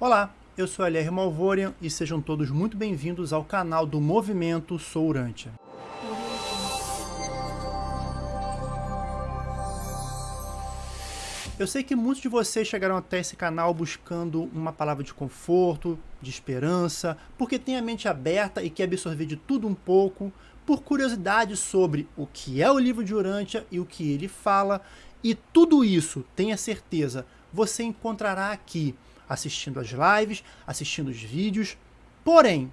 Olá, eu sou LR Malvorian e sejam todos muito bem-vindos ao canal do Movimento Sou Urântia. Eu sei que muitos de vocês chegaram até esse canal buscando uma palavra de conforto, de esperança, porque tem a mente aberta e quer absorver de tudo um pouco, por curiosidade sobre o que é o livro de Urântia e o que ele fala, e tudo isso, tenha certeza, você encontrará aqui assistindo as lives, assistindo os vídeos. Porém,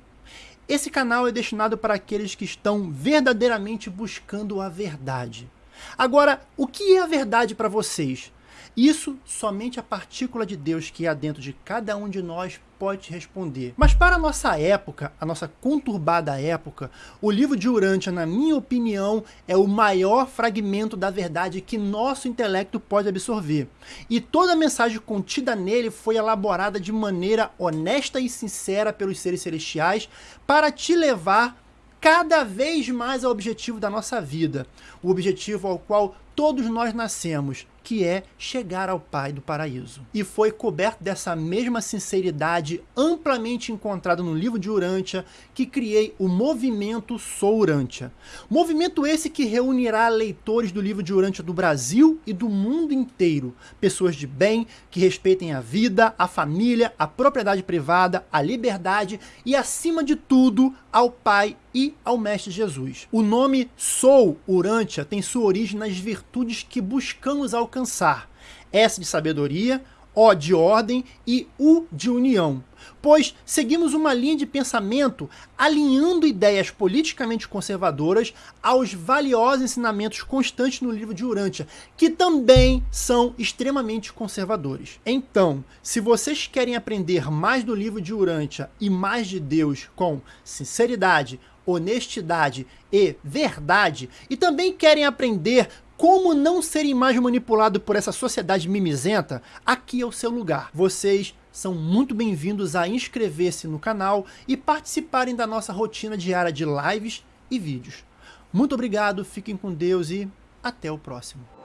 esse canal é destinado para aqueles que estão verdadeiramente buscando a verdade. Agora, o que é a verdade para vocês? Isso somente a partícula de Deus que há dentro de cada um de nós pode responder. Mas para a nossa época, a nossa conturbada época, o livro de Urântia, na minha opinião, é o maior fragmento da verdade que nosso intelecto pode absorver. E toda a mensagem contida nele foi elaborada de maneira honesta e sincera pelos seres celestiais para te levar cada vez mais ao objetivo da nossa vida, o objetivo ao qual todos nós nascemos, que é chegar ao Pai do Paraíso. E foi coberto dessa mesma sinceridade amplamente encontrada no livro de Urântia que criei o movimento Sou Urântia. Movimento esse que reunirá leitores do livro de Urântia do Brasil e do mundo inteiro, pessoas de bem que respeitem a vida, a família, a propriedade privada, a liberdade e acima de tudo ao Pai e ao Mestre Jesus. O nome Sou Urântia tem sua origem nas virtudes que buscamos alcançar alcançar. S de sabedoria, O de ordem e U de união. Pois seguimos uma linha de pensamento alinhando ideias politicamente conservadoras aos valiosos ensinamentos constantes no livro de Urântia, que também são extremamente conservadores. Então, se vocês querem aprender mais do livro de Urântia e mais de Deus com sinceridade, honestidade e verdade, e também querem aprender como não serem mais manipulado por essa sociedade mimizenta, aqui é o seu lugar. Vocês são muito bem-vindos a inscrever-se no canal e participarem da nossa rotina diária de lives e vídeos. Muito obrigado, fiquem com Deus e até o próximo.